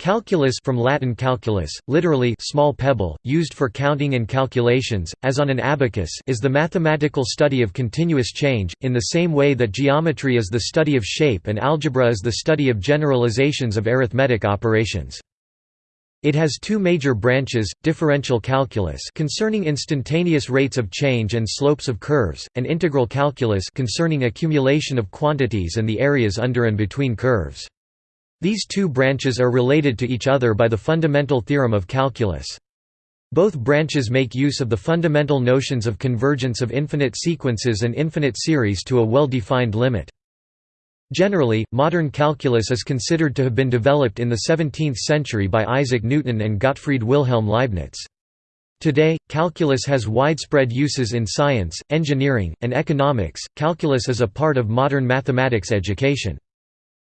Calculus from Latin calculus, literally small pebble, used for counting and calculations, as on an abacus is the mathematical study of continuous change, in the same way that geometry is the study of shape and algebra is the study of generalizations of arithmetic operations. It has two major branches, differential calculus concerning instantaneous rates of change and slopes of curves, and integral calculus concerning accumulation of quantities and the areas under and between curves. These two branches are related to each other by the fundamental theorem of calculus. Both branches make use of the fundamental notions of convergence of infinite sequences and infinite series to a well-defined limit. Generally, modern calculus is considered to have been developed in the 17th century by Isaac Newton and Gottfried Wilhelm Leibniz. Today, calculus has widespread uses in science, engineering, and economics. Calculus is a part of modern mathematics education.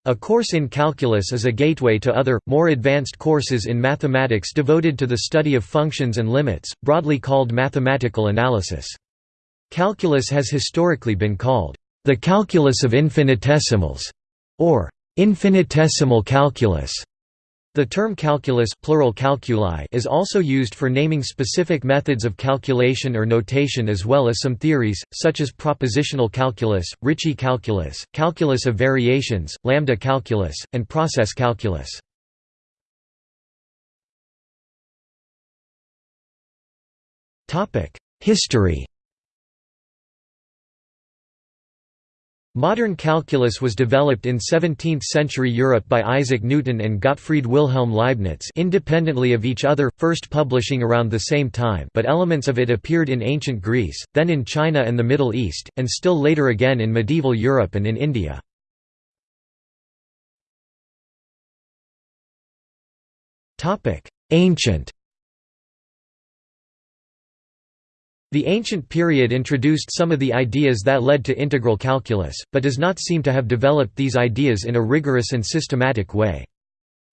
A course in calculus is a gateway to other, more advanced courses in mathematics devoted to the study of functions and limits, broadly called mathematical analysis. Calculus has historically been called, "...the calculus of infinitesimals", or "...infinitesimal calculus". The term calculus plural calculi is also used for naming specific methods of calculation or notation as well as some theories, such as propositional calculus, Ricci calculus, calculus of variations, lambda calculus, and process calculus. History Modern calculus was developed in 17th-century Europe by Isaac Newton and Gottfried Wilhelm Leibniz independently of each other, first publishing around the same time but elements of it appeared in ancient Greece, then in China and the Middle East, and still later again in medieval Europe and in India. Ancient The ancient period introduced some of the ideas that led to integral calculus, but does not seem to have developed these ideas in a rigorous and systematic way.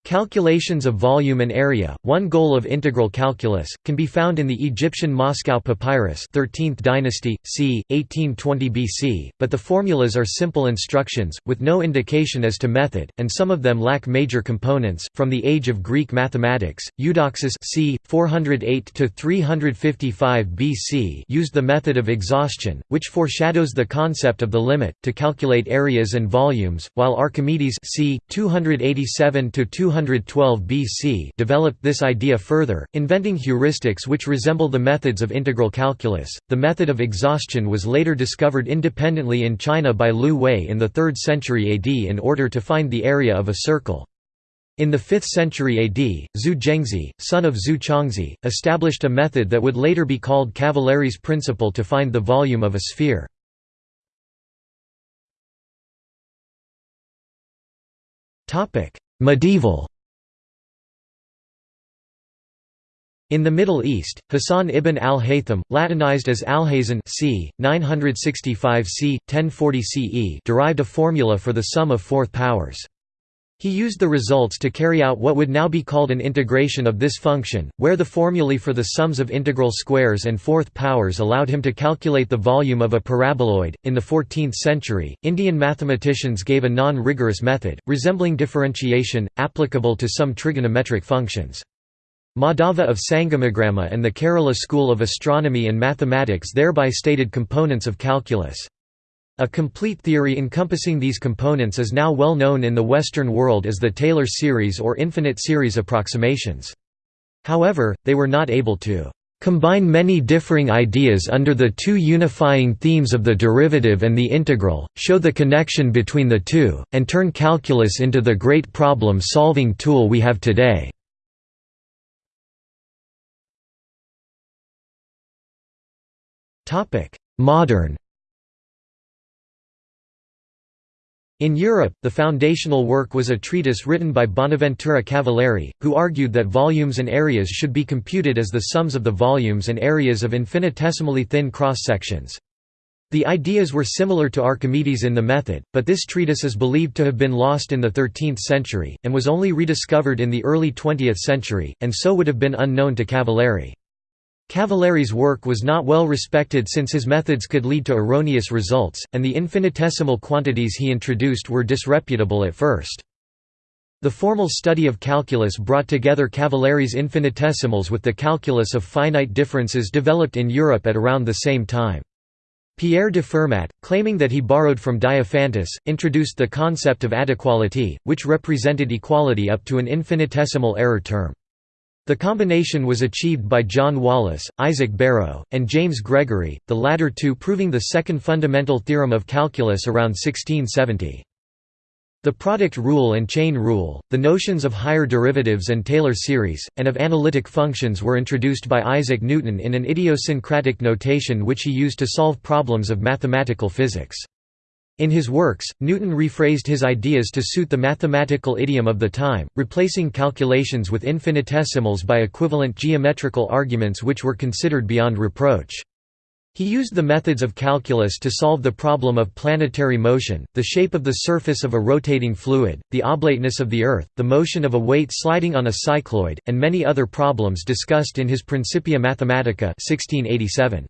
Calculations of volume and area, one goal of integral calculus, can be found in the Egyptian Moscow Papyrus 13th dynasty, c. 1820 BC, but the formulas are simple instructions, with no indication as to method, and some of them lack major components. From the age of Greek mathematics, Eudoxus c. 408–355 BC used the method of exhaustion, which foreshadows the concept of the limit, to calculate areas and volumes, while Archimedes c. 287 212 BC developed this idea further, inventing heuristics which resemble the methods of integral calculus. The method of exhaustion was later discovered independently in China by Liu Hui in the 3rd century AD in order to find the area of a circle. In the 5th century AD, Zu Gengzhi, son of Zu Chongzhi, established a method that would later be called Cavalieri's principle to find the volume of a sphere. Medieval In the Middle East, Hassan ibn al-Haytham, Latinized as Alhazen c. 965 c. 1040 CE derived a formula for the sum of fourth powers. He used the results to carry out what would now be called an integration of this function, where the formulae for the sums of integral squares and fourth powers allowed him to calculate the volume of a paraboloid. In the 14th century, Indian mathematicians gave a non rigorous method, resembling differentiation, applicable to some trigonometric functions. Madhava of Sangamagrama and the Kerala school of astronomy and mathematics thereby stated components of calculus. A complete theory encompassing these components is now well known in the Western world as the Taylor series or infinite series approximations. However, they were not able to combine many differing ideas under the two unifying themes of the derivative and the integral, show the connection between the two, and turn calculus into the great problem-solving tool we have today. Modern In Europe, the foundational work was a treatise written by Bonaventura Cavalieri, who argued that volumes and areas should be computed as the sums of the volumes and areas of infinitesimally thin cross-sections. The ideas were similar to Archimedes in the method, but this treatise is believed to have been lost in the 13th century, and was only rediscovered in the early 20th century, and so would have been unknown to Cavalieri. Cavalieri's work was not well respected since his methods could lead to erroneous results, and the infinitesimal quantities he introduced were disreputable at first. The formal study of calculus brought together Cavalieri's infinitesimals with the calculus of finite differences developed in Europe at around the same time. Pierre de Fermat, claiming that he borrowed from Diophantus, introduced the concept of adequality, which represented equality up to an infinitesimal error term. The combination was achieved by John Wallis, Isaac Barrow, and James Gregory, the latter two proving the second fundamental theorem of calculus around 1670. The product rule and chain rule, the notions of higher derivatives and Taylor series, and of analytic functions were introduced by Isaac Newton in an idiosyncratic notation which he used to solve problems of mathematical physics. In his works, Newton rephrased his ideas to suit the mathematical idiom of the time, replacing calculations with infinitesimals by equivalent geometrical arguments which were considered beyond reproach. He used the methods of calculus to solve the problem of planetary motion, the shape of the surface of a rotating fluid, the oblateness of the Earth, the motion of a weight sliding on a cycloid, and many other problems discussed in his Principia Mathematica 1687.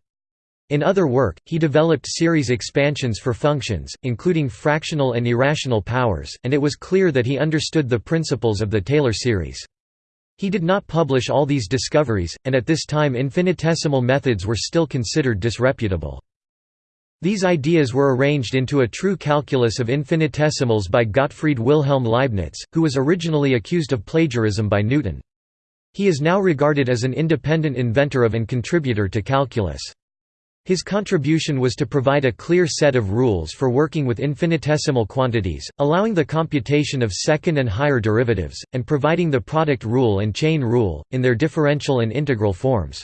In other work, he developed series expansions for functions, including fractional and irrational powers, and it was clear that he understood the principles of the Taylor series. He did not publish all these discoveries, and at this time infinitesimal methods were still considered disreputable. These ideas were arranged into a true calculus of infinitesimals by Gottfried Wilhelm Leibniz, who was originally accused of plagiarism by Newton. He is now regarded as an independent inventor of and contributor to calculus. His contribution was to provide a clear set of rules for working with infinitesimal quantities, allowing the computation of second and higher derivatives, and providing the product rule and chain rule, in their differential and integral forms.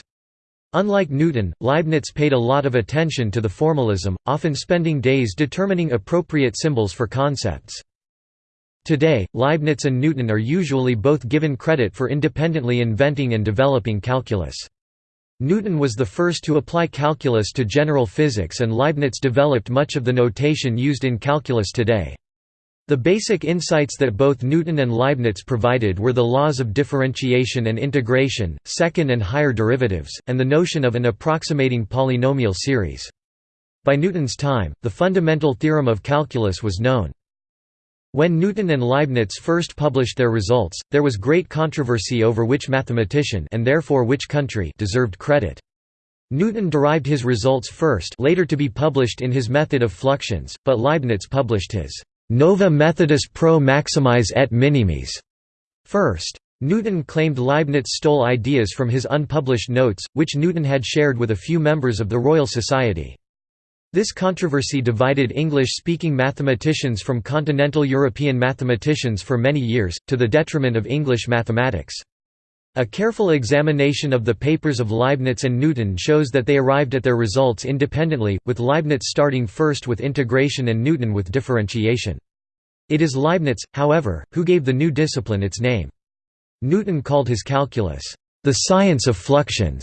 Unlike Newton, Leibniz paid a lot of attention to the formalism, often spending days determining appropriate symbols for concepts. Today, Leibniz and Newton are usually both given credit for independently inventing and developing calculus. Newton was the first to apply calculus to general physics and Leibniz developed much of the notation used in calculus today. The basic insights that both Newton and Leibniz provided were the laws of differentiation and integration, second and higher derivatives, and the notion of an approximating polynomial series. By Newton's time, the fundamental theorem of calculus was known. When Newton and Leibniz first published their results, there was great controversy over which mathematician and therefore which country deserved credit. Newton derived his results first later to be published in his Method of Fluxions, but Leibniz published his «Nova Methodus pro maximis et minimis» first. Newton claimed Leibniz stole ideas from his unpublished notes, which Newton had shared with a few members of the Royal Society. This controversy divided English-speaking mathematicians from continental European mathematicians for many years, to the detriment of English mathematics. A careful examination of the papers of Leibniz and Newton shows that they arrived at their results independently, with Leibniz starting first with integration and Newton with differentiation. It is Leibniz, however, who gave the new discipline its name. Newton called his calculus, "...the science of fluxions",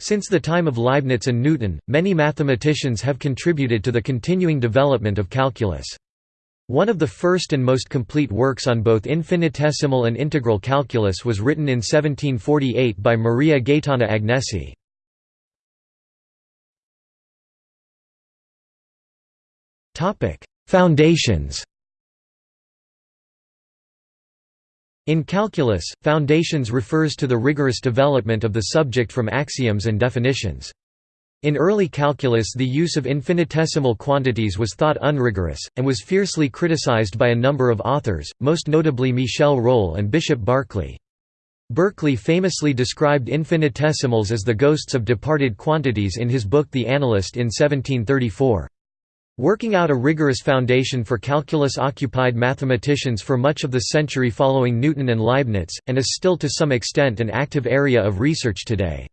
since the time of Leibniz and Newton, many mathematicians have contributed to the continuing development of calculus. One of the first and most complete works on both infinitesimal and integral calculus was written in 1748 by Maria Gaetana Agnesi. Foundations In calculus, foundations refers to the rigorous development of the subject from axioms and definitions. In early calculus the use of infinitesimal quantities was thought unrigorous, and was fiercely criticized by a number of authors, most notably Michel Rolle and Bishop Berkeley. Berkeley famously described infinitesimals as the ghosts of departed quantities in his book The Analyst in 1734. Working out a rigorous foundation for calculus occupied mathematicians for much of the century following Newton and Leibniz, and is still to some extent an active area of research today.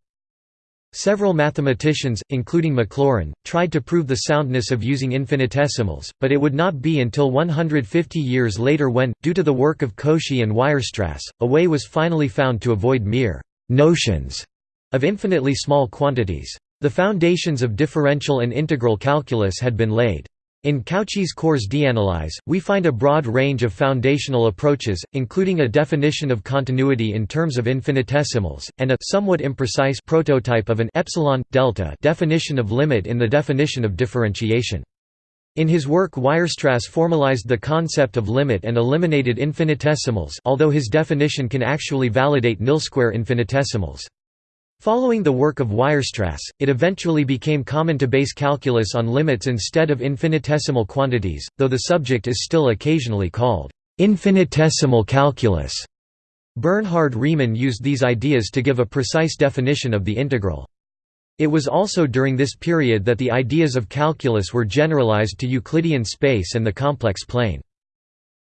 Several mathematicians, including Maclaurin, tried to prove the soundness of using infinitesimals, but it would not be until 150 years later when, due to the work of Cauchy and Weierstrass, a way was finally found to avoid mere «notions» of infinitely small quantities. The foundations of differential and integral calculus had been laid. In Cauchy's Cours d'analyse, we find a broad range of foundational approaches, including a definition of continuity in terms of infinitesimals, and a somewhat imprecise prototype of an epsilon delta definition of limit in the definition of differentiation. In his work Weierstrass formalized the concept of limit and eliminated infinitesimals although his definition can actually validate nil-square infinitesimals. Following the work of Weierstrass, it eventually became common to base calculus on limits instead of infinitesimal quantities, though the subject is still occasionally called infinitesimal calculus. Bernhard Riemann used these ideas to give a precise definition of the integral. It was also during this period that the ideas of calculus were generalized to Euclidean space and the complex plane.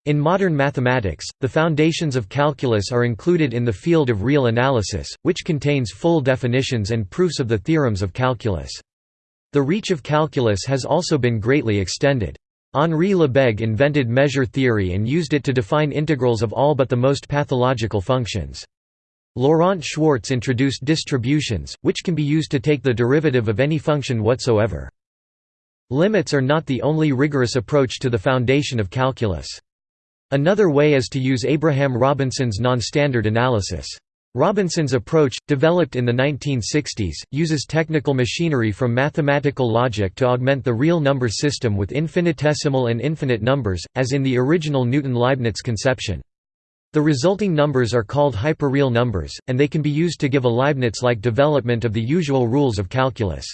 In modern mathematics, the foundations of calculus are included in the field of real analysis, which contains full definitions and proofs of the theorems of calculus. The reach of calculus has also been greatly extended. Henri Lebesgue invented measure theory and used it to define integrals of all but the most pathological functions. Laurent Schwartz introduced distributions, which can be used to take the derivative of any function whatsoever. Limits are not the only rigorous approach to the foundation of calculus. Another way is to use Abraham Robinson's non-standard analysis. Robinson's approach, developed in the 1960s, uses technical machinery from mathematical logic to augment the real number system with infinitesimal and infinite numbers, as in the original Newton-Leibniz conception. The resulting numbers are called hyperreal numbers, and they can be used to give a Leibniz-like development of the usual rules of calculus.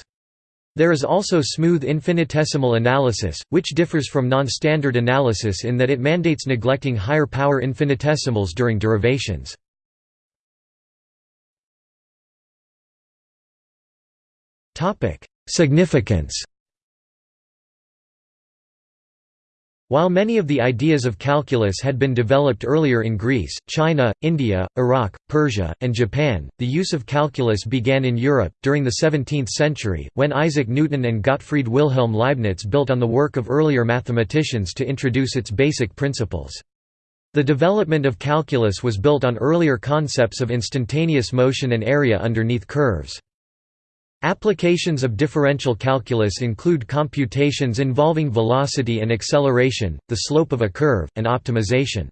There is also smooth infinitesimal analysis, which differs from non-standard analysis in that it mandates neglecting higher power infinitesimals during derivations. Significance While many of the ideas of calculus had been developed earlier in Greece, China, India, Iraq, Persia, and Japan, the use of calculus began in Europe, during the 17th century, when Isaac Newton and Gottfried Wilhelm Leibniz built on the work of earlier mathematicians to introduce its basic principles. The development of calculus was built on earlier concepts of instantaneous motion and area underneath curves. Applications of differential calculus include computations involving velocity and acceleration, the slope of a curve, and optimization.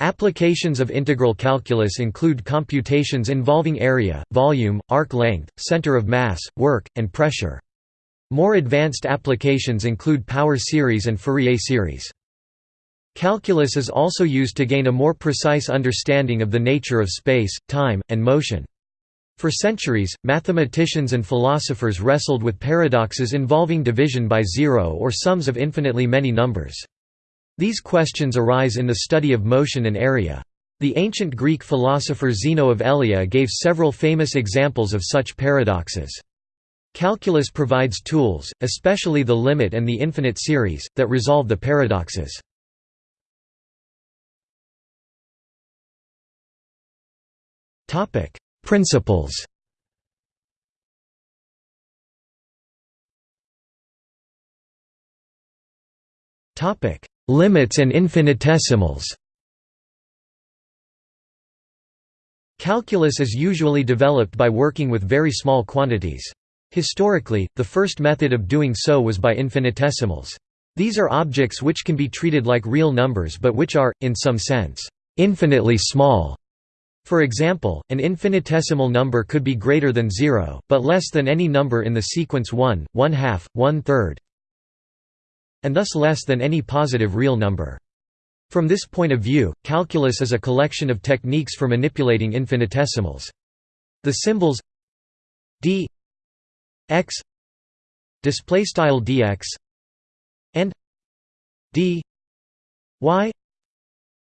Applications of integral calculus include computations involving area, volume, arc length, center of mass, work, and pressure. More advanced applications include power series and Fourier series. Calculus is also used to gain a more precise understanding of the nature of space, time, and motion. For centuries, mathematicians and philosophers wrestled with paradoxes involving division by zero or sums of infinitely many numbers. These questions arise in the study of motion and area. The ancient Greek philosopher Zeno of Elea gave several famous examples of such paradoxes. Calculus provides tools, especially the limit and the infinite series, that resolve the paradoxes. Principles Topic: Limits and infinitesimals Calculus is usually developed by working with very small quantities. Historically, the first method of doing so was by infinitesimals. These are objects which can be treated like real numbers but which are, in some sense, infinitely small. For example, an infinitesimal number could be greater than 0, but less than any number in the sequence 1, 1 half, 1 third, and thus less than any positive real number. From this point of view, calculus is a collection of techniques for manipulating infinitesimals. The symbols d x display style dx and d y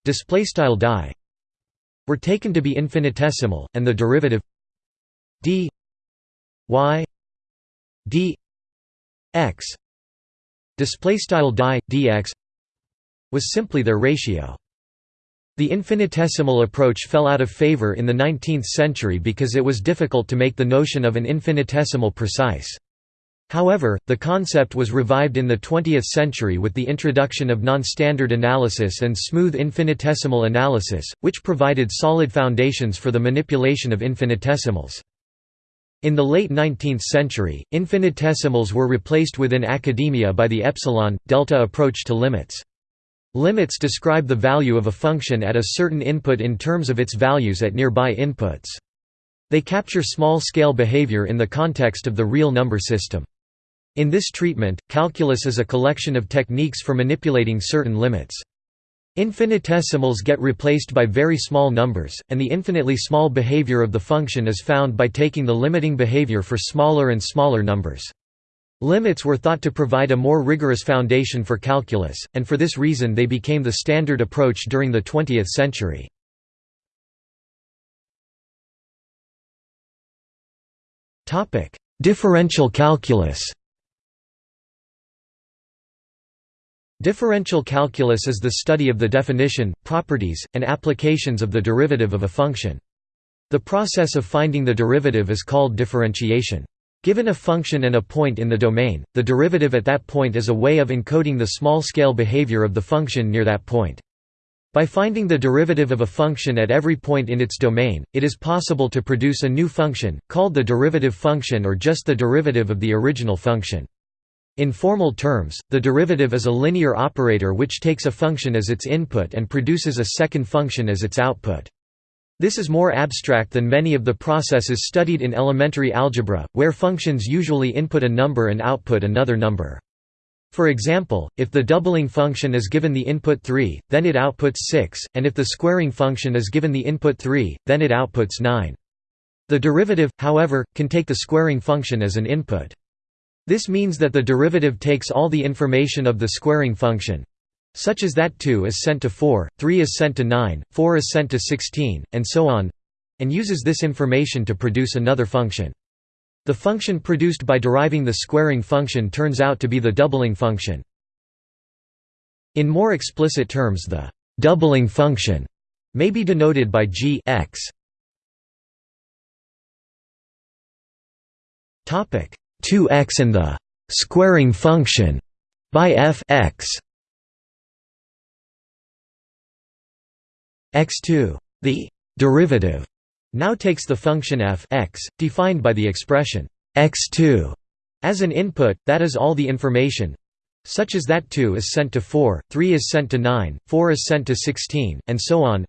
display style die were taken to be infinitesimal, and the derivative d y d x display style dx was simply their ratio. The infinitesimal approach fell out of favor in the 19th century because it was difficult to make the notion of an infinitesimal precise. However, the concept was revived in the 20th century with the introduction of non-standard analysis and smooth infinitesimal analysis, which provided solid foundations for the manipulation of infinitesimals. In the late 19th century, infinitesimals were replaced within academia by the epsilon, delta approach to limits. Limits describe the value of a function at a certain input in terms of its values at nearby inputs. They capture small-scale behavior in the context of the real number system. In this treatment, calculus is a collection of techniques for manipulating certain limits. Infinitesimals get replaced by very small numbers, and the infinitely small behavior of the function is found by taking the limiting behavior for smaller and smaller numbers. Limits were thought to provide a more rigorous foundation for calculus, and for this reason they became the standard approach during the 20th century. Differential calculus Differential calculus is the study of the definition, properties, and applications of the derivative of a function. The process of finding the derivative is called differentiation. Given a function and a point in the domain, the derivative at that point is a way of encoding the small-scale behavior of the function near that point. By finding the derivative of a function at every point in its domain, it is possible to produce a new function, called the derivative function or just the derivative of the original function. In formal terms, the derivative is a linear operator which takes a function as its input and produces a second function as its output. This is more abstract than many of the processes studied in elementary algebra, where functions usually input a number and output another number. For example, if the doubling function is given the input 3, then it outputs 6, and if the squaring function is given the input 3, then it outputs 9. The derivative, however, can take the squaring function as an input. This means that the derivative takes all the information of the squaring function such as that 2 is sent to 4, 3 is sent to 9, 4 is sent to 16, and so on and uses this information to produce another function. The function produced by deriving the squaring function turns out to be the doubling function. In more explicit terms the doubling function may be denoted by g x. Topic 2x and the squaring function by f x x2 the derivative now takes the function f x, defined by the expression x2 as an input, that is all the information such as that 2 is sent to 4, 3 is sent to 9, 4 is sent to 16, and so on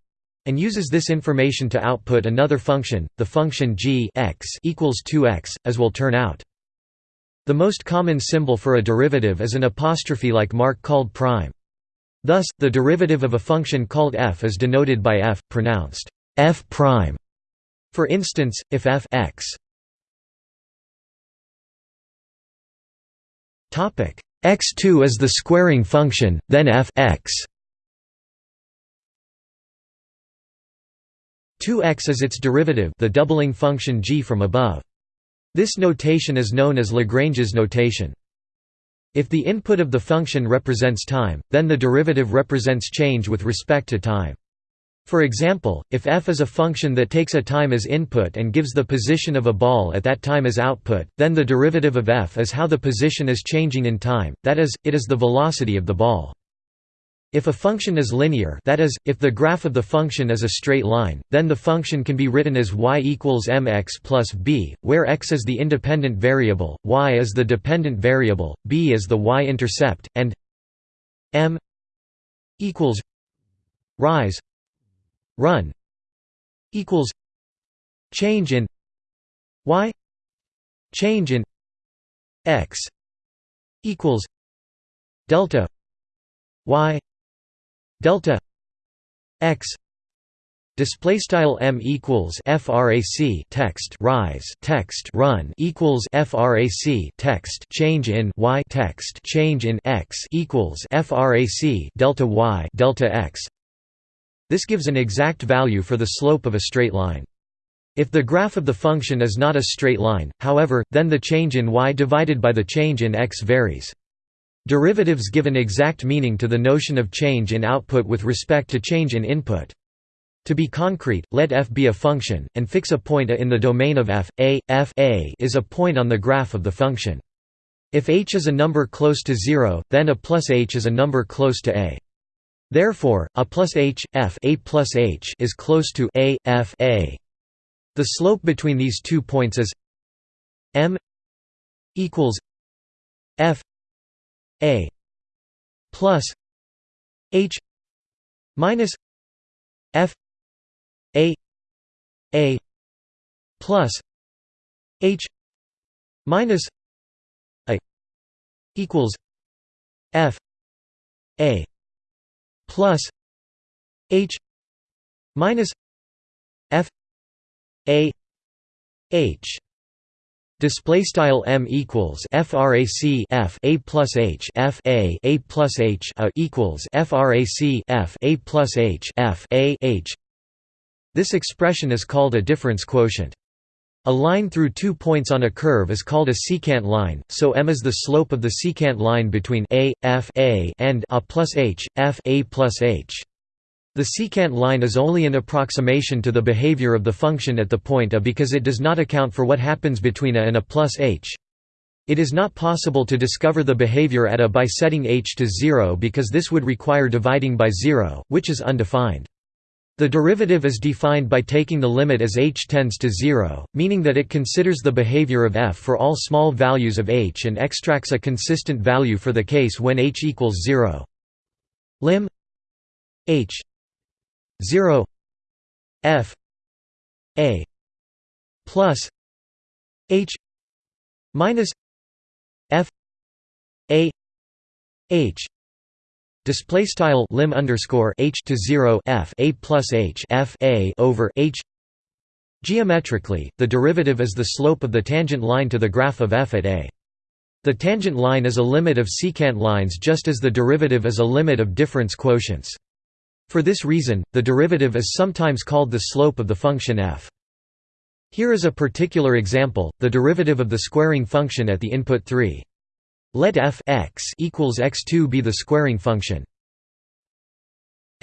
and uses this information to output another function, the function g x equals 2x, as will turn out. The most common symbol for a derivative is an apostrophe-like mark called prime. Thus, the derivative of a function called f is denoted by f, pronounced f prime. For instance, if f x topic x2 is the squaring function, then f x 2x is its derivative, the doubling function g from above. This notation is known as Lagrange's notation. If the input of the function represents time, then the derivative represents change with respect to time. For example, if f is a function that takes a time as input and gives the position of a ball at that time as output, then the derivative of f is how the position is changing in time, that is, it is the velocity of the ball. If a function is linear that is, if the graph of the function is a straight line, then the function can be written as y equals mx plus b, where x is the independent variable, y is the dependent variable, b is the y-intercept, and m equals rise run equals change in y change in x equals delta y delta x display style m equals frac text rise text run equals frac text change in y text change in x equals frac delta y delta x. This gives an exact value for the slope of a straight line. If the graph of the function is not a straight line however then the change in y divided by the change in x varies Derivatives give an exact meaning to the notion of change in output with respect to change in input. To be concrete, let f be a function, and fix a point a in the domain of f. A, f a is a point on the graph of the function. If h is a number close to 0, then a plus h is a number close to a. Therefore, a plus h, f a plus h is close to a, f a. The slope between these two points is m equals f a plus H minus F A A plus H minus A equals f a plus h minus f a h Display style m equals frac f a plus h f a a plus h a equals frac f a plus h f a h. This expression is called a difference quotient. A line through two points on a curve is called a secant line, so m is the slope of the secant line between a, f a and a plus h, f a plus h. The secant line is only an approximation to the behavior of the function at the point a because it does not account for what happens between a and a plus h. It is not possible to discover the behavior at a by setting h to 0 because this would require dividing by 0, which is undefined. The derivative is defined by taking the limit as h tends to 0, meaning that it considers the behavior of f for all small values of h and extracts a consistent value for the case when h equals 0. Lim h 0 f a plus h minus f a h. Display style lim underscore h to 0 f a plus h f a over h. Geometrically the derivative is the slope of the tangent line to the graph of f at a. The tangent line is a limit of secant lines just as the derivative is a limit of difference quotients for this reason, the derivative is sometimes called the slope of the function f. Here is a particular example, the derivative of the squaring function at the input 3. Let f x equals x2 be the squaring function.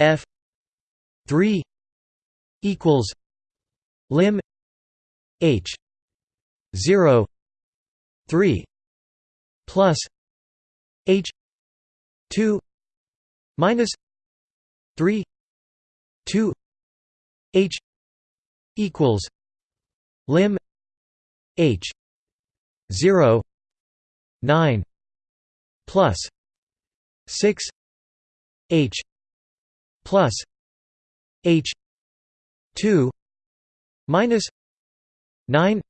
f 3 equals lim h 0 3 plus h 2 minus 3 2 h equals lim h 0 9 plus 6 h plus h 2 minus 9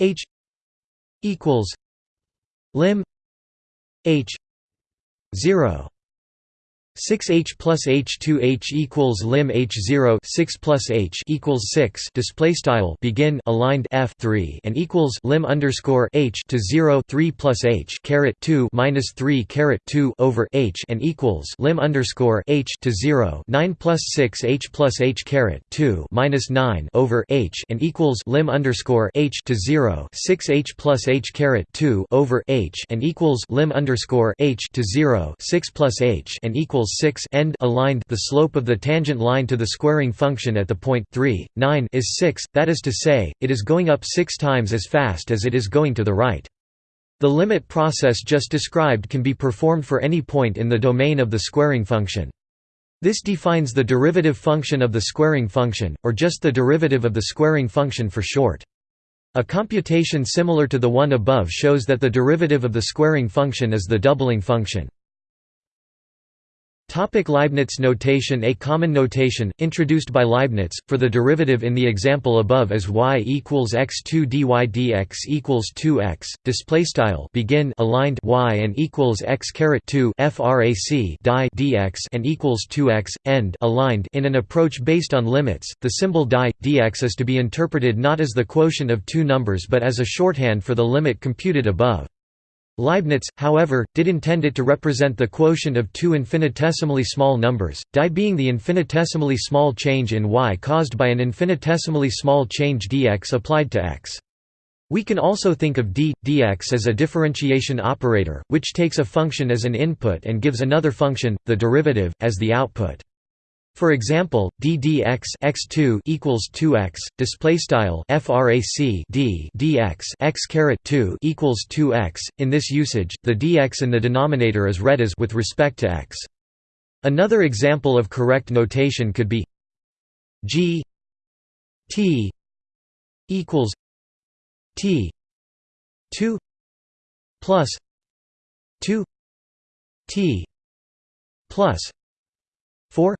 h equals lim h 0 6h plus h2h equals lim h0 6 plus h equals 6 display style begin aligned f 3 and equals lim underscore h to 0 3 plus h caret 2 minus 3 caret 2 over h and equals lim underscore h to 0 9 plus 6 h plus h caret 2 minus 9 over h and equals lim underscore h to 0 6 h plus h caret 2 over h and equals lim underscore h to 0 6 plus h and equals equals 6 end aligned the slope of the tangent line to the squaring function at the point 3, 9 is 6, that is to say, it is going up 6 times as fast as it is going to the right. The limit process just described can be performed for any point in the domain of the squaring function. This defines the derivative function of the squaring function, or just the derivative of the squaring function for short. A computation similar to the one above shows that the derivative of the squaring function is the doubling function. Topic Leibniz notation. A common notation, introduced by Leibniz, for the derivative in the example above is y equals x2 dy dx equals 2x, displaystyle begin aligned y and equals x caret 2 frac die dx and equals 2x, end aligned. In an approach based on limits, the symbol die, dx is to be interpreted not as the quotient of two numbers but as a shorthand for the limit computed above. Leibniz, however, did intend it to represent the quotient of two infinitesimally small numbers, die being the infinitesimally small change in y caused by an infinitesimally small change dx applied to x. We can also think of d, dx as a differentiation operator, which takes a function as an input and gives another function, the derivative, as the output. For example, d dx x2 equals 2x. Display style frac d dx x caret 2 equals 2x. In this usage, the dx in the denominator is read as with respect to x. Another example of correct notation could be g t equals t 2 plus 2 t plus 4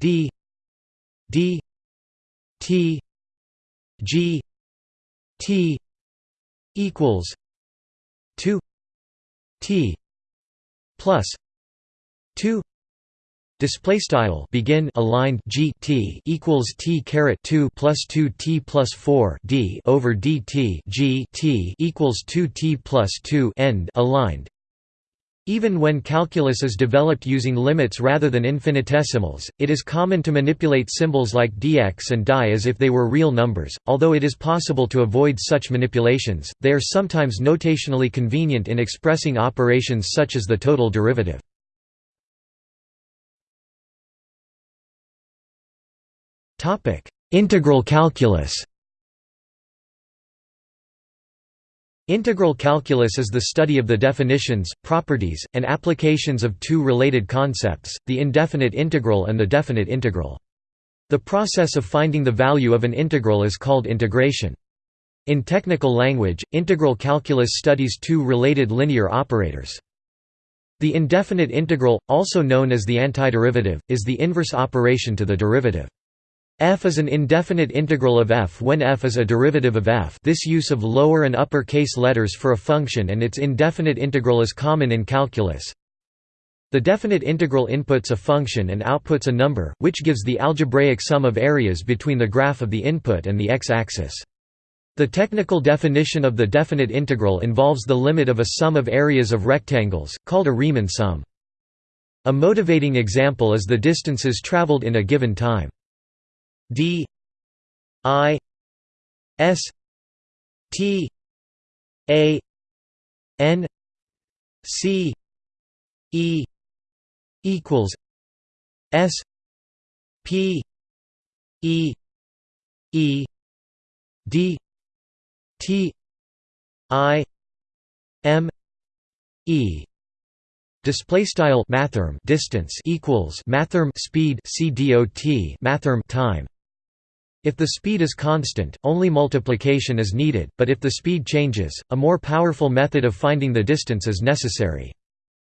d d t g t equals 2 t plus 2 display style begin aligned g t equals t caret 2 plus 2 t plus 4 d over dt g t equals 2 t plus 2 end aligned even when calculus is developed using limits rather than infinitesimals, it is common to manipulate symbols like dx and die as if they were real numbers. Although it is possible to avoid such manipulations, they are sometimes notationally convenient in expressing operations such as the total derivative. Integral calculus Integral calculus is the study of the definitions, properties, and applications of two related concepts, the indefinite integral and the definite integral. The process of finding the value of an integral is called integration. In technical language, integral calculus studies two related linear operators. The indefinite integral, also known as the antiderivative, is the inverse operation to the derivative. F is an indefinite integral of f when f is a derivative of f this use of lower and upper case letters for a function and its indefinite integral is common in calculus. The definite integral inputs a function and outputs a number, which gives the algebraic sum of areas between the graph of the input and the x-axis. The technical definition of the definite integral involves the limit of a sum of areas of rectangles, called a Riemann sum. A motivating example is the distances traveled in a given time d i s t a n c e equals s p e e d t i m e. Display style mathrm distance equals mathrm speed c dot mathrm time if the speed is constant, only multiplication is needed, but if the speed changes, a more powerful method of finding the distance is necessary.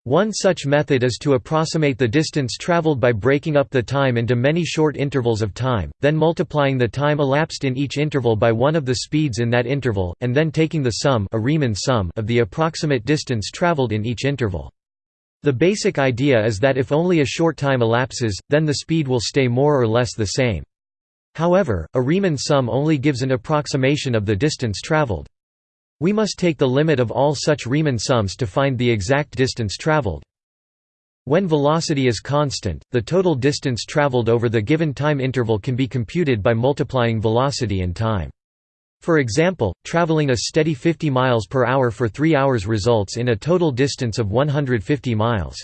One such method is to approximate the distance traveled by breaking up the time into many short intervals of time, then multiplying the time elapsed in each interval by one of the speeds in that interval, and then taking the sum, a Riemann sum of the approximate distance traveled in each interval. The basic idea is that if only a short time elapses, then the speed will stay more or less the same. However, a Riemann sum only gives an approximation of the distance traveled. We must take the limit of all such Riemann sums to find the exact distance traveled. When velocity is constant, the total distance traveled over the given time interval can be computed by multiplying velocity and time. For example, traveling a steady 50 miles per hour for 3 hours results in a total distance of 150 miles.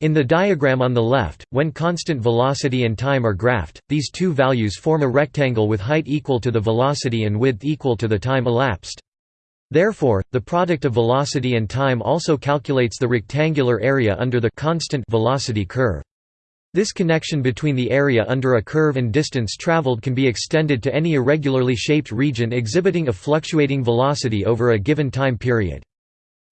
In the diagram on the left, when constant velocity and time are graphed, these two values form a rectangle with height equal to the velocity and width equal to the time elapsed. Therefore, the product of velocity and time also calculates the rectangular area under the constant velocity curve. This connection between the area under a curve and distance traveled can be extended to any irregularly shaped region exhibiting a fluctuating velocity over a given time period.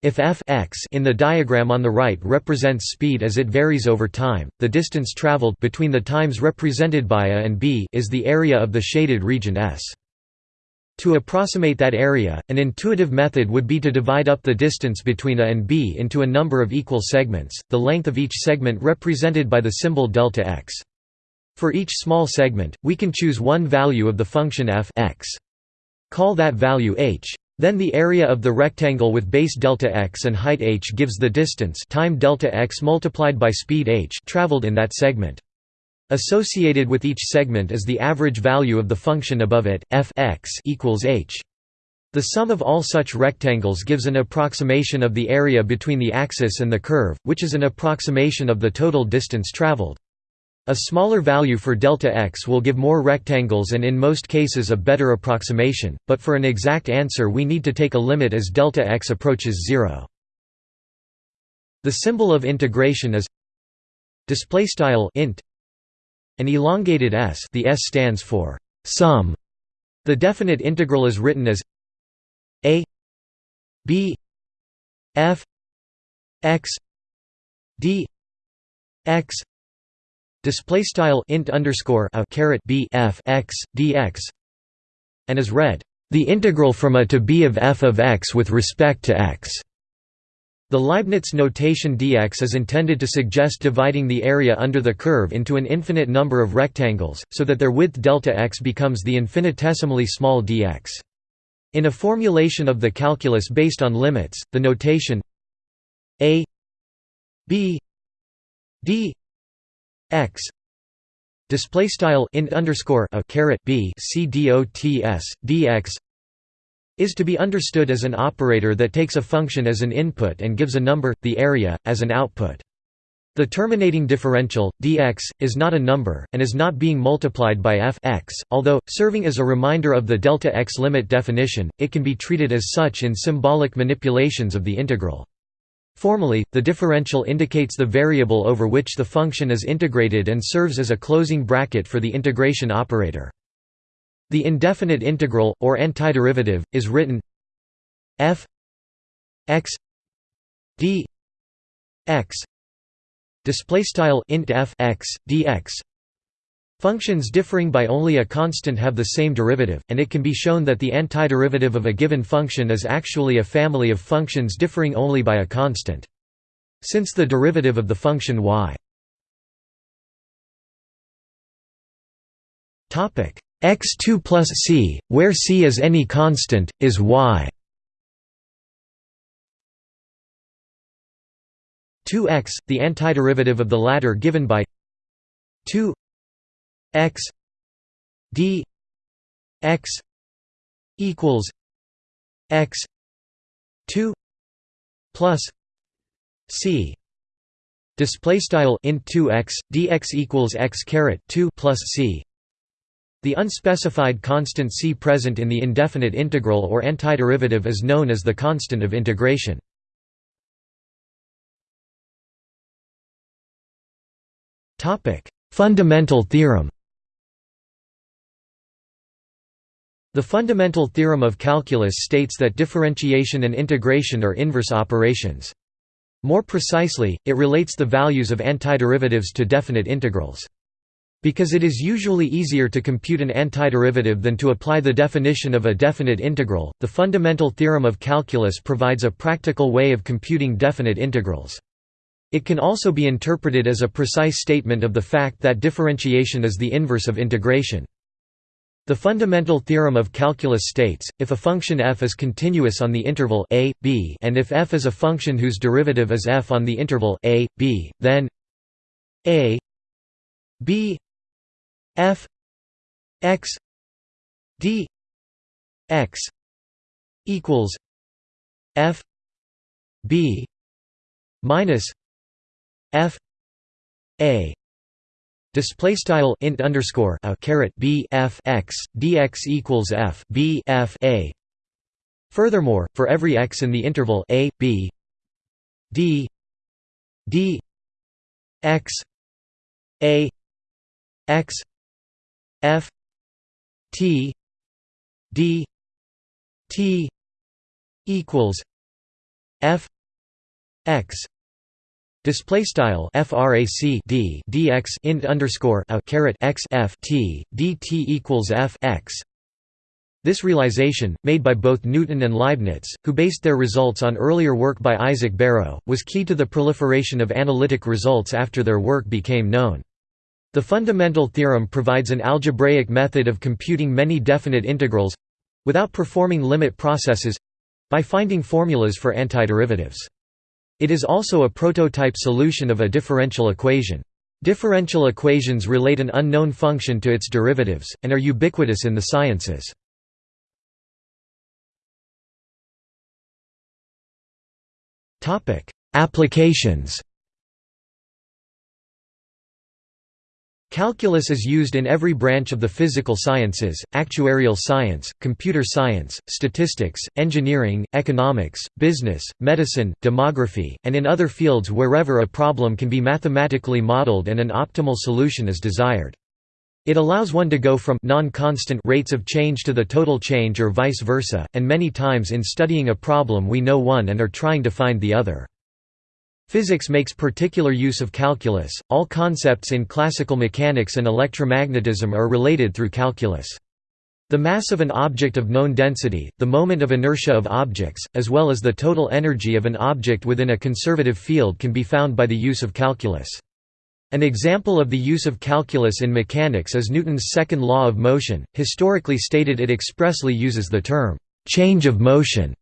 If f x in the diagram on the right represents speed as it varies over time, the distance traveled between the times represented by a and b is the area of the shaded region S. To approximate that area, an intuitive method would be to divide up the distance between a and b into a number of equal segments, the length of each segment represented by the symbol delta x. For each small segment, we can choose one value of the function f x. Call that value h. Then the area of the rectangle with base delta x and height h gives the distance time delta x multiplied by speed h traveled in that segment. Associated with each segment is the average value of the function above it, f x equals h. The sum of all such rectangles gives an approximation of the area between the axis and the curve, which is an approximation of the total distance traveled. A smaller value for delta x will give more rectangles and in most cases a better approximation, but for an exact answer we need to take a limit as delta x approaches zero. The symbol of integration is int an elongated s the s stands for sum. The definite integral is written as a b f x d x display style int underscore a caret b f x dx and is read the integral from a to b of f of x with respect to x The Leibniz notation dx is intended to suggest dividing the area under the curve into an infinite number of rectangles, so that their width delta x becomes the infinitesimally small dx. In a formulation of the calculus based on limits, the notation a b d x display style int underscore a caret is to be understood as an operator that takes a function as an input and gives a number, the area, as an output. The terminating differential, dx, is not a number, and is not being multiplied by f x, although, serving as a reminder of the delta x limit definition, it can be treated as such in symbolic manipulations of the integral. Formally, the differential indicates the variable over which the function is integrated and serves as a closing bracket for the integration operator. The indefinite integral, or antiderivative, is written f x d x display style int f x dx Functions differing by only a constant have the same derivative, and it can be shown that the antiderivative of a given function is actually a family of functions differing only by a constant. Since the derivative of the function y. X2 plus c, where c is any constant, is y. 2x, the antiderivative of the latter given by 2 x d x equals x 2 plus c. Display style int 2x dx equals x caret 2 plus c. The unspecified constant c present in the indefinite integral or antiderivative is known as the constant of integration. Topic. Fundamental theorem The fundamental theorem of calculus states that differentiation and integration are inverse operations. More precisely, it relates the values of antiderivatives to definite integrals. Because it is usually easier to compute an antiderivative than to apply the definition of a definite integral, the fundamental theorem of calculus provides a practical way of computing definite integrals. It can also be interpreted as a precise statement of the fact that differentiation is the inverse of integration. The fundamental theorem of calculus states, if a function f is continuous on the interval a, b and if f is a function whose derivative is f on the interval a, b, then a b f x d x equals f b minus f a Display style int underscore a caret b f x dx equals f b f a. Furthermore, for every x in the interval a b d d x a x F T D T equals F X Display style frac d dx int underscore a caret x f t dt equals f x. This realization, made by both Newton and Leibniz, who based their results on earlier work by Isaac Barrow, was key to the proliferation of analytic results after their work became known. The fundamental theorem provides an algebraic method of computing many definite integrals—without performing limit processes—by finding formulas for antiderivatives. It is also a prototype solution of a differential equation. Differential equations relate an unknown function to its derivatives, and are ubiquitous in the sciences. Applications Calculus is used in every branch of the physical sciences, actuarial science, computer science, statistics, engineering, economics, business, medicine, demography, and in other fields wherever a problem can be mathematically modeled and an optimal solution is desired. It allows one to go from non-constant rates of change to the total change or vice versa, and many times in studying a problem we know one and are trying to find the other. Physics makes particular use of calculus, all concepts in classical mechanics and electromagnetism are related through calculus. The mass of an object of known density, the moment of inertia of objects, as well as the total energy of an object within a conservative field can be found by the use of calculus. An example of the use of calculus in mechanics is Newton's second law of motion. Historically stated, it expressly uses the term change of motion,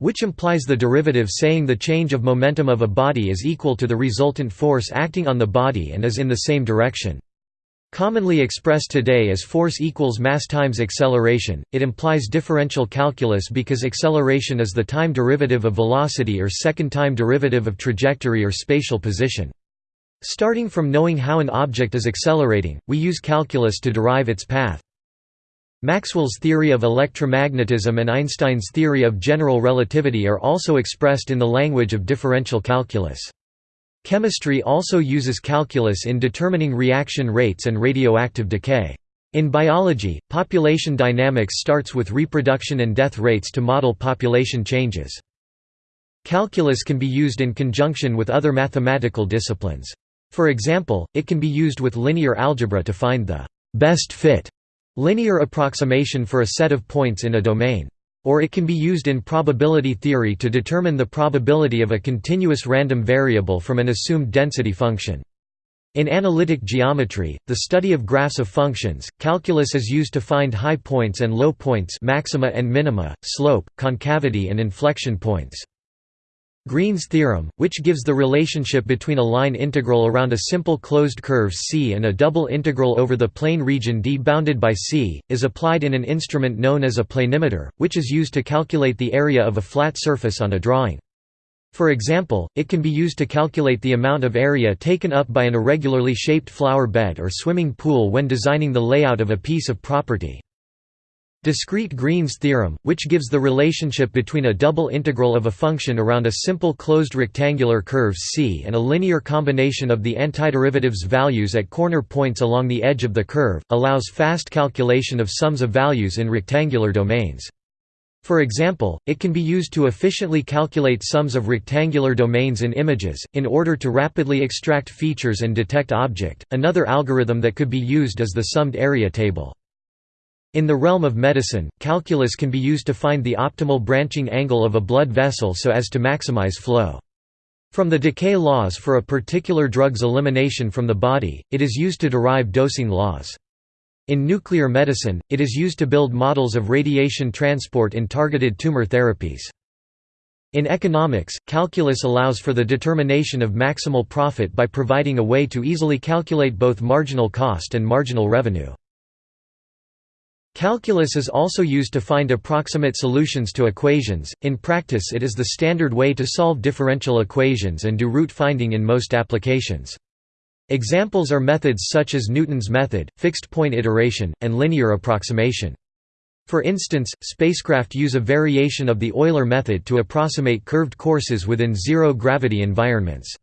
which implies the derivative saying the change of momentum of a body is equal to the resultant force acting on the body and is in the same direction. Commonly expressed today as force equals mass times acceleration, it implies differential calculus because acceleration is the time derivative of velocity or second time derivative of trajectory or spatial position. Starting from knowing how an object is accelerating, we use calculus to derive its path. Maxwell's theory of electromagnetism and Einstein's theory of general relativity are also expressed in the language of differential calculus. Chemistry also uses calculus in determining reaction rates and radioactive decay. In biology, population dynamics starts with reproduction and death rates to model population changes. Calculus can be used in conjunction with other mathematical disciplines. For example, it can be used with linear algebra to find the best fit linear approximation for a set of points in a domain. Or it can be used in probability theory to determine the probability of a continuous random variable from an assumed density function. In analytic geometry, the study of graphs of functions, calculus is used to find high points and low points maxima and minima, slope, concavity and inflection points. Green's theorem, which gives the relationship between a line integral around a simple closed curve C and a double integral over the plane region D bounded by C, is applied in an instrument known as a planimeter, which is used to calculate the area of a flat surface on a drawing. For example, it can be used to calculate the amount of area taken up by an irregularly shaped flower bed or swimming pool when designing the layout of a piece of property. Discrete Green's theorem, which gives the relationship between a double integral of a function around a simple closed rectangular curve C and a linear combination of the antiderivatives values at corner points along the edge of the curve, allows fast calculation of sums of values in rectangular domains. For example, it can be used to efficiently calculate sums of rectangular domains in images, in order to rapidly extract features and detect object. Another algorithm that could be used is the summed area table. In the realm of medicine, calculus can be used to find the optimal branching angle of a blood vessel so as to maximize flow. From the decay laws for a particular drug's elimination from the body, it is used to derive dosing laws. In nuclear medicine, it is used to build models of radiation transport in targeted tumor therapies. In economics, calculus allows for the determination of maximal profit by providing a way to easily calculate both marginal cost and marginal revenue. Calculus is also used to find approximate solutions to equations. In practice, it is the standard way to solve differential equations and do root finding in most applications. Examples are methods such as Newton's method, fixed point iteration, and linear approximation. For instance, spacecraft use a variation of the Euler method to approximate curved courses within zero-gravity environments.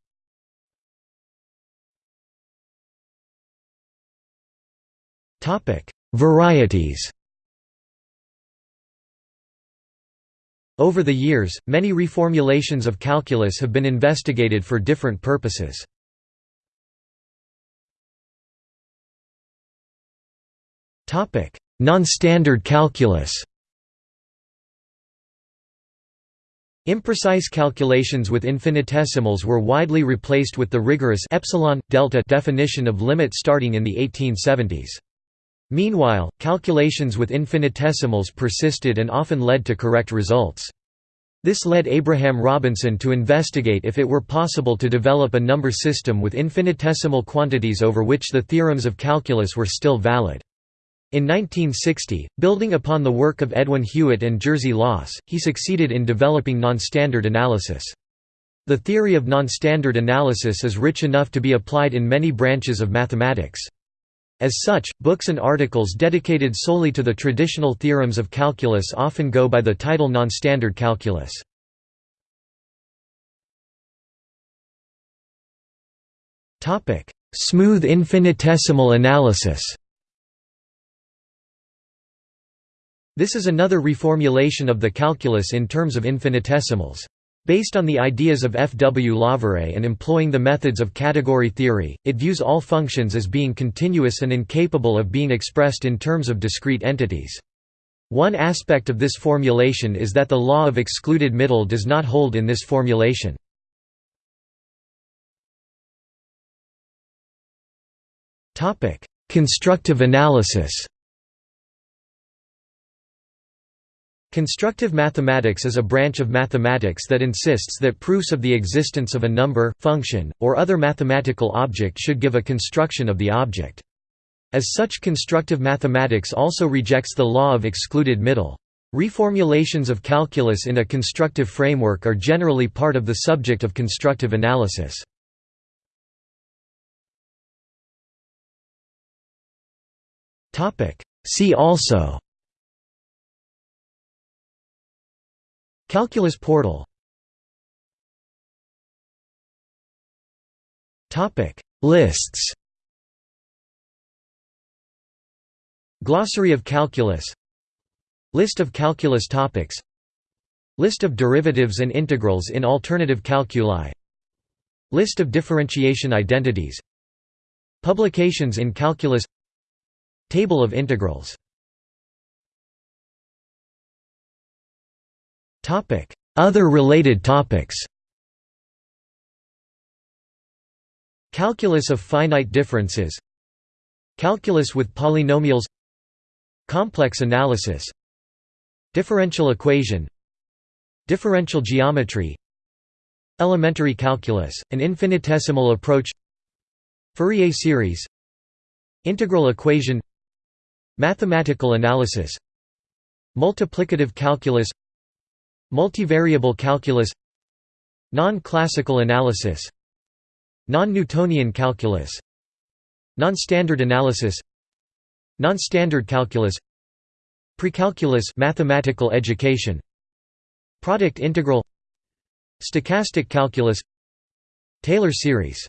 Varieties Over the years, many reformulations of calculus have been investigated for different purposes. Non-standard calculus Imprecise calculations with infinitesimals were widely replaced with the rigorous epsilon delta definition of limit starting in the 1870s. Meanwhile, calculations with infinitesimals persisted and often led to correct results. This led Abraham Robinson to investigate if it were possible to develop a number system with infinitesimal quantities over which the theorems of calculus were still valid. In 1960, building upon the work of Edwin Hewitt and Jerzy Łoś, he succeeded in developing non-standard analysis. The theory of non-standard analysis is rich enough to be applied in many branches of mathematics. As such, books and articles dedicated solely to the traditional theorems of calculus often go by the title non-standard calculus. Smooth infinitesimal analysis This is another reformulation of the calculus in terms of infinitesimals. Based on the ideas of F. W. Lawvere and employing the methods of category theory, it views all functions as being continuous and incapable of being expressed in terms of discrete entities. One aspect of this formulation is that the law of excluded middle does not hold in this formulation. Constructive analysis Constructive mathematics is a branch of mathematics that insists that proofs of the existence of a number, function, or other mathematical object should give a construction of the object. As such constructive mathematics also rejects the law of excluded middle. Reformulations of calculus in a constructive framework are generally part of the subject of constructive analysis. See also Calculus portal. Lists. Glossary of calculus. List of calculus topics. List of derivatives and integrals in alternative calculi. List of differentiation identities. Publications in calculus. Table of integrals Other related topics. Calculus of finite differences. Calculus with polynomials. Complex analysis. Differential equation. Differential geometry. Elementary calculus, an infinitesimal approach. Fourier series. Integral equation. Mathematical analysis. Multiplicative calculus Multivariable calculus Non-classical analysis Non-Newtonian calculus Non-standard analysis Non-standard calculus Precalculus mathematical education Product integral Stochastic calculus Taylor series